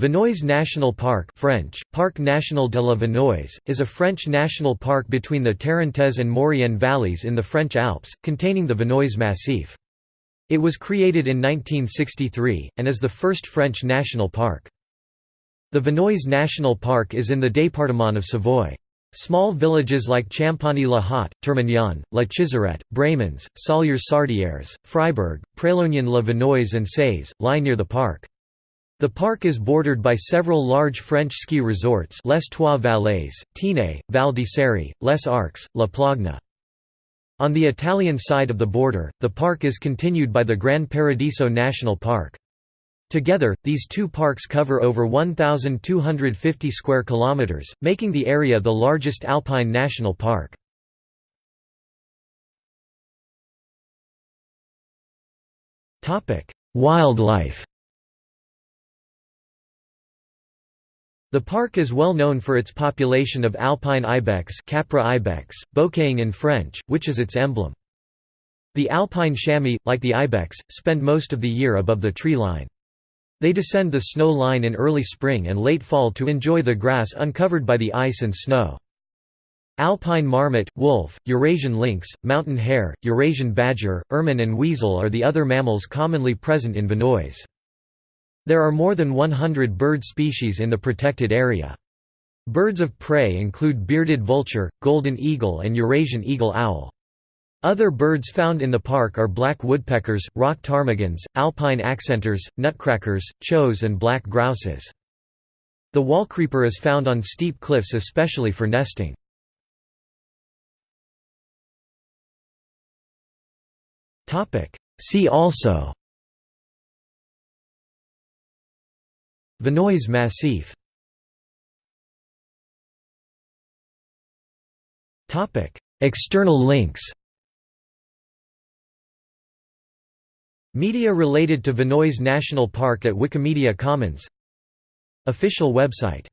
Vanoise National Park French, Parc National de la is a French national park between the Tarentaise and Maurienne valleys in the French Alps, containing the Vanoise Massif. It was created in 1963, and is the first French national park. The Vanoise National Park is in the département of Savoie. Small villages like Champagny-la-Haute, Termignon, La Chisarette, Bramans, Sollières-Sardières, Freiburg, Pralognan-la-Vanoise and Sées, lie near the park. The park is bordered by several large French ski resorts Les Trois Vallées, Tignes, Val di Les Arcs, La Plagne. On the Italian side of the border, the park is continued by the Gran Paradiso National Park. Together, these two parks cover over 1,250 square kilometers, making the area the largest alpine national park. Wildlife The park is well known for its population of alpine ibex, Capra ibex, bouquetin in French, which is its emblem. The alpine chamois, like the ibex, spend most of the year above the tree line. They descend the snow line in early spring and late fall to enjoy the grass uncovered by the ice and snow. Alpine marmot, wolf, Eurasian lynx, mountain hare, Eurasian badger, ermine and weasel are the other mammals commonly present in Vanoise. There are more than 100 bird species in the protected area. Birds of prey include bearded vulture, golden eagle and Eurasian eagle owl. Other birds found in the park are black woodpeckers, rock ptarmigans, alpine accentors, nutcrackers, choughs and black grouses. The wallcreeper is found on steep cliffs especially for nesting. See also Vanoise Massif. External links. Media related to Vanoise National Park at Wikimedia Commons. Official website